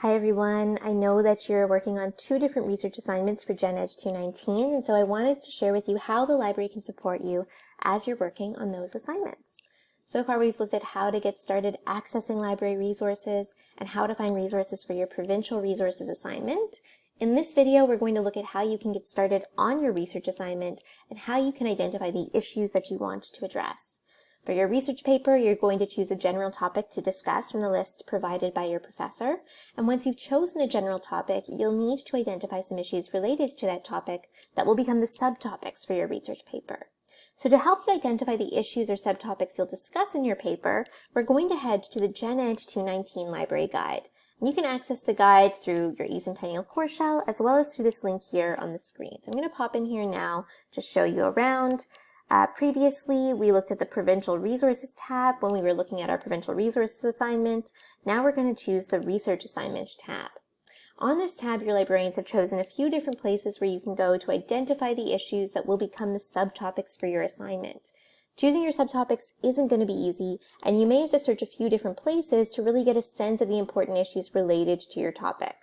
Hi everyone, I know that you're working on two different research assignments for Gen Ed 219, and so I wanted to share with you how the library can support you as you're working on those assignments. So far we've looked at how to get started accessing library resources and how to find resources for your provincial resources assignment. In this video, we're going to look at how you can get started on your research assignment and how you can identify the issues that you want to address. For your research paper, you're going to choose a general topic to discuss from the list provided by your professor. And once you've chosen a general topic, you'll need to identify some issues related to that topic that will become the subtopics for your research paper. So to help you identify the issues or subtopics you'll discuss in your paper, we're going to head to the Gen Ed 219 Library Guide. You can access the guide through your eCentennial course shell, as well as through this link here on the screen. So I'm going to pop in here now, just show you around. Uh, previously, we looked at the Provincial Resources tab when we were looking at our Provincial Resources assignment. Now we're going to choose the Research Assignment tab. On this tab, your librarians have chosen a few different places where you can go to identify the issues that will become the subtopics for your assignment. Choosing your subtopics isn't going to be easy, and you may have to search a few different places to really get a sense of the important issues related to your topic.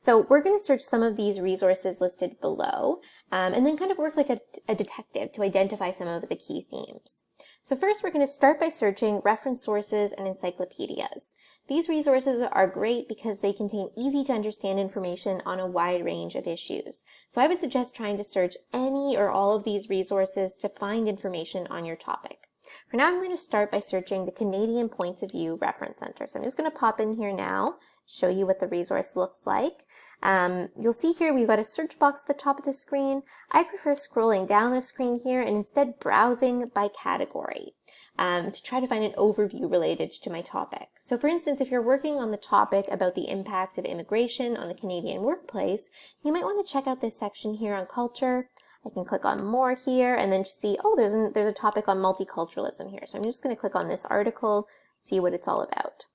So we're going to search some of these resources listed below, um, and then kind of work like a, a detective to identify some of the key themes. So first we're going to start by searching reference sources and encyclopedias. These resources are great because they contain easy to understand information on a wide range of issues. So I would suggest trying to search any or all of these resources to find information on your topic. For now, I'm going to start by searching the Canadian Points of View Reference Center. So I'm just going to pop in here now, show you what the resource looks like. Um, you'll see here we've got a search box at the top of the screen. I prefer scrolling down the screen here and instead browsing by category um, to try to find an overview related to my topic. So for instance, if you're working on the topic about the impact of immigration on the Canadian workplace, you might want to check out this section here on culture. I can click on more here and then see, oh, there's, an, there's a topic on multiculturalism here. So I'm just going to click on this article, see what it's all about.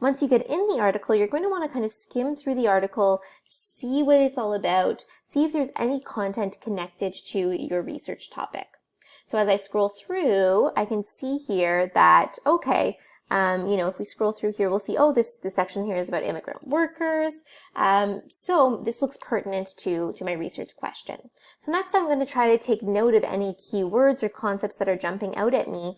Once you get in the article, you're going to want to kind of skim through the article, see what it's all about, see if there's any content connected to your research topic. So as I scroll through, I can see here that, okay, um, you know, if we scroll through here, we'll see, oh, this, this section here is about immigrant workers. Um, so this looks pertinent to, to my research question. So next I'm going to try to take note of any keywords or concepts that are jumping out at me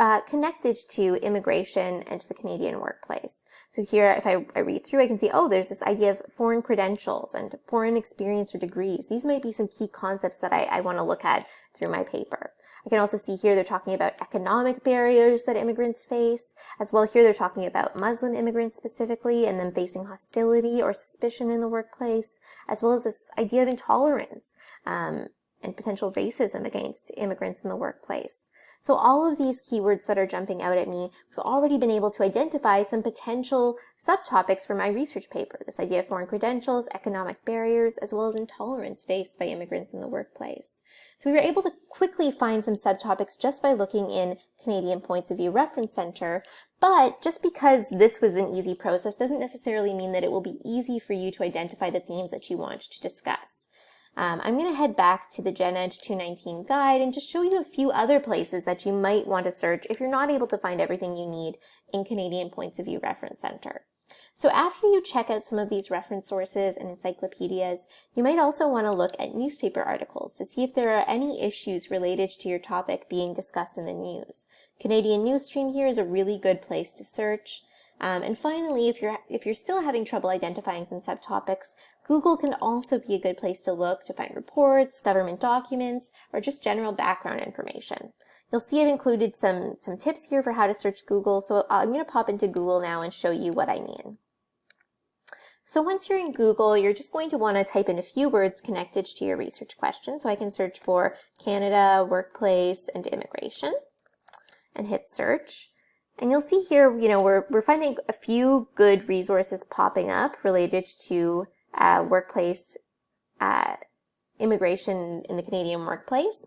uh, connected to immigration and to the Canadian workplace. So here, if I, I, read through, I can see, oh, there's this idea of foreign credentials and foreign experience or degrees. These might be some key concepts that I, I want to look at through my paper. I can also see here they're talking about economic barriers that immigrants face. As well here they're talking about Muslim immigrants specifically and them facing hostility or suspicion in the workplace, as well as this idea of intolerance um, and potential racism against immigrants in the workplace. So all of these keywords that are jumping out at me, we've already been able to identify some potential subtopics for my research paper. This idea of foreign credentials, economic barriers, as well as intolerance faced by immigrants in the workplace. So we were able to quickly find some subtopics just by looking in Canadian Points of View Reference Center, but just because this was an easy process doesn't necessarily mean that it will be easy for you to identify the themes that you want to discuss. Um, I'm going to head back to the Gen Ed 219 guide and just show you a few other places that you might want to search if you're not able to find everything you need in Canadian Points of View Reference Center. So after you check out some of these reference sources and encyclopedias, you might also want to look at newspaper articles to see if there are any issues related to your topic being discussed in the news. Canadian Newsstream here is a really good place to search. Um, and finally, if you're, if you're still having trouble identifying some subtopics, Google can also be a good place to look to find reports, government documents, or just general background information. You'll see I've included some, some tips here for how to search Google, so I'm going to pop into Google now and show you what I mean. So once you're in Google, you're just going to want to type in a few words connected to your research question. So I can search for Canada, workplace, and immigration, and hit search. And you'll see here, you know, we're, we're finding a few good resources popping up related to uh, workplace uh, immigration in the Canadian workplace.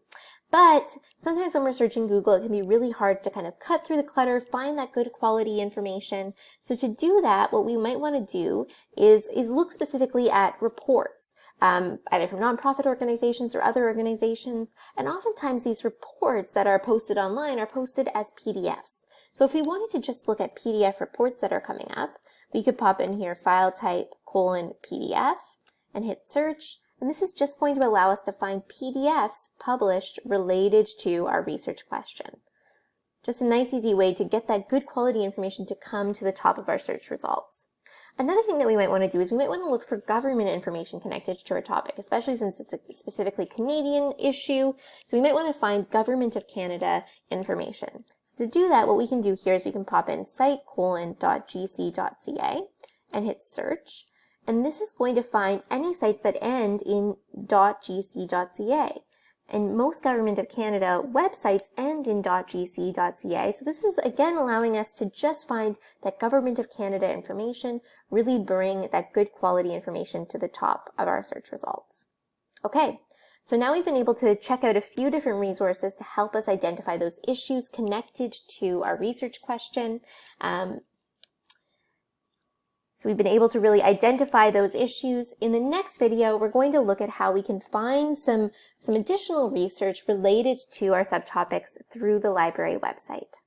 But sometimes when we're searching Google, it can be really hard to kind of cut through the clutter, find that good quality information. So to do that, what we might want to do is, is look specifically at reports, um, either from nonprofit organizations or other organizations. And oftentimes these reports that are posted online are posted as PDFs. So if we wanted to just look at PDF reports that are coming up, we could pop in here file type colon PDF and hit search. And this is just going to allow us to find PDFs published related to our research question. Just a nice easy way to get that good quality information to come to the top of our search results. Another thing that we might want to do is we might want to look for government information connected to our topic, especially since it's a specifically Canadian issue. So we might want to find Government of Canada information. So to do that, what we can do here is we can pop in site colon.gc.ca and hit search. And this is going to find any sites that end in dot .gc.ca. And most Government of Canada websites end in .gc.ca. So this is again allowing us to just find that Government of Canada information, really bring that good quality information to the top of our search results. Okay, so now we've been able to check out a few different resources to help us identify those issues connected to our research question. Um, so we've been able to really identify those issues. In the next video, we're going to look at how we can find some, some additional research related to our subtopics through the library website.